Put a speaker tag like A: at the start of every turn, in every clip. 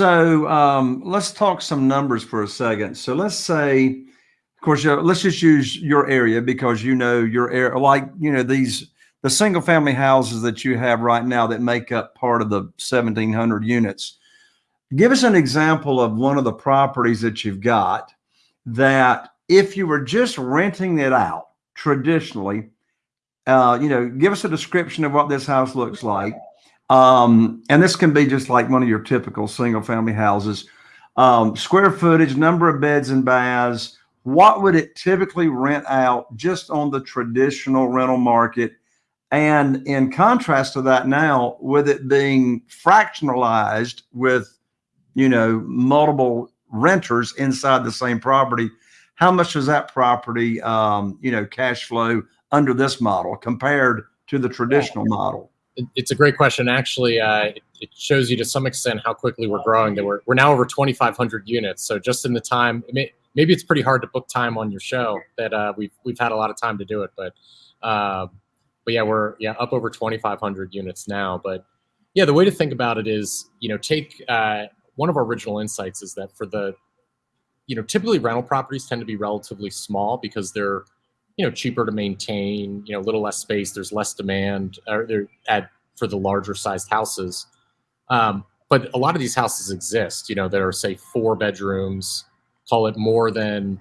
A: So um, let's talk some numbers for a second. So let's say, of course, let's just use your area because you know your area, like you know these the single family houses that you have right now that make up part of the 1,700 units. Give us an example of one of the properties that you've got that if you were just renting it out traditionally, uh, you know, give us a description of what this house looks like um, and this can be just like one of your typical single family houses. Um, square footage, number of beds and baths, what would it typically rent out just on the traditional rental market? And in contrast to that now, with it being fractionalized with, you know, multiple renters inside the same property, how much does that property, um, you know, cash flow under this model compared to the traditional model?
B: it's a great question. Actually, uh, it, shows you to some extent how quickly we're growing. That we're, we're now over 2,500 units. So just in the time, may, maybe it's pretty hard to book time on your show. That uh, we've we've had a lot of time to do it, but uh, but yeah, we're yeah up over 2,500 units now. But yeah, the way to think about it is, you know, take uh, one of our original insights is that for the, you know, typically rental properties tend to be relatively small because they're you know cheaper to maintain you know a little less space there's less demand or they're at for the larger sized houses. Um, but a lot of these houses exist you know there are say four bedrooms call it more than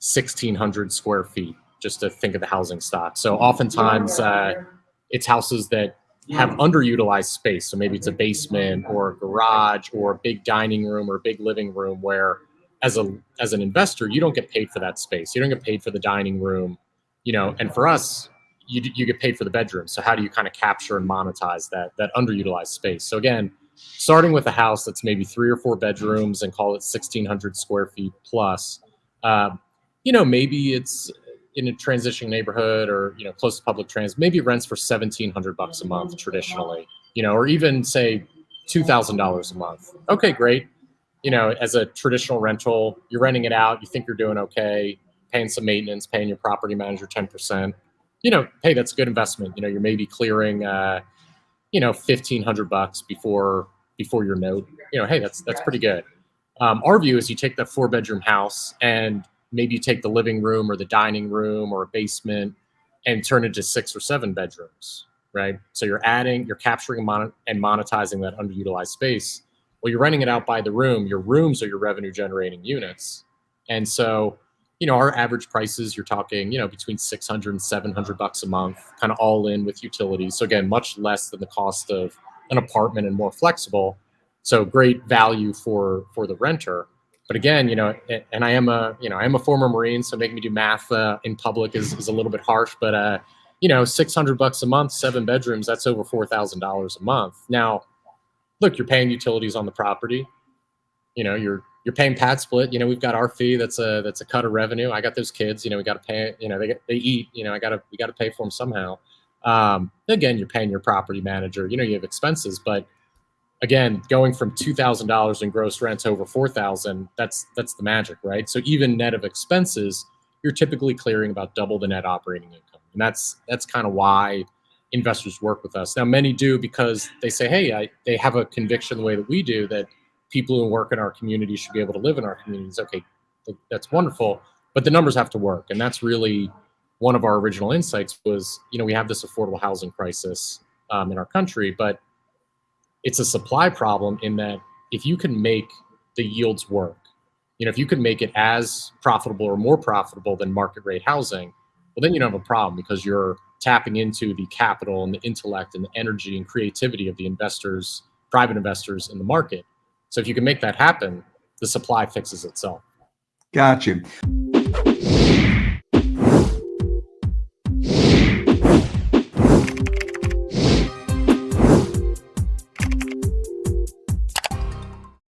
B: 1600 square feet just to think of the housing stock. So oftentimes uh, it's houses that have underutilized space. So maybe it's a basement or a garage or a big dining room or a big living room where as a as an investor, you don't get paid for that space. You don't get paid for the dining room, you know. And for us, you you get paid for the bedroom. So how do you kind of capture and monetize that that underutilized space? So again, starting with a house that's maybe three or four bedrooms and call it 1,600 square feet plus, uh, you know, maybe it's in a transition neighborhood or you know close to public transit. Maybe rents for 1,700 bucks a month traditionally, you know, or even say two thousand dollars a month. Okay, great you know, as a traditional rental, you're renting it out, you think you're doing okay, paying some maintenance, paying your property manager 10%, you know, hey, that's a good investment. You know, you're maybe clearing, uh, you know, 1500 bucks before, before your note, you know, hey, that's, that's pretty good. Um, our view is you take that four bedroom house and maybe you take the living room or the dining room or a basement and turn it to six or seven bedrooms, right? So you're adding, you're capturing and monetizing that underutilized space well, you're renting it out by the room. Your rooms are your revenue generating units. And so, you know, our average prices, you're talking, you know, between 600 and 700 bucks a month, kind of all in with utilities. So again, much less than the cost of an apartment and more flexible. So great value for, for the renter. But again, you know, and I am a, you know, I am a former Marine, so making me do math uh, in public is, is a little bit harsh, but, uh, you know, 600 bucks a month, seven bedrooms, that's over $4,000 a month. Now, look, you're paying utilities on the property. You know, you're you're paying PadSplit. You know, we've got our fee. That's a that's a cut of revenue. I got those kids. You know, we got to pay. You know, they they eat. You know, I got to we got to pay for them somehow. Um, again, you're paying your property manager. You know, you have expenses, but again, going from two thousand dollars in gross rent to over four thousand, that's that's the magic, right? So even net of expenses, you're typically clearing about double the net operating income, and that's that's kind of why investors work with us. Now, many do because they say, hey, I, they have a conviction the way that we do that people who work in our community should be able to live in our communities. Okay, that's wonderful, but the numbers have to work. And that's really one of our original insights was, you know, we have this affordable housing crisis um, in our country, but it's a supply problem in that if you can make the yields work, you know, if you can make it as profitable or more profitable than market rate housing, well, then you don't have a problem because you're tapping into the capital and the intellect and the energy and creativity of the investors, private investors in the market. So if you can make that happen, the supply fixes itself.
A: Got you.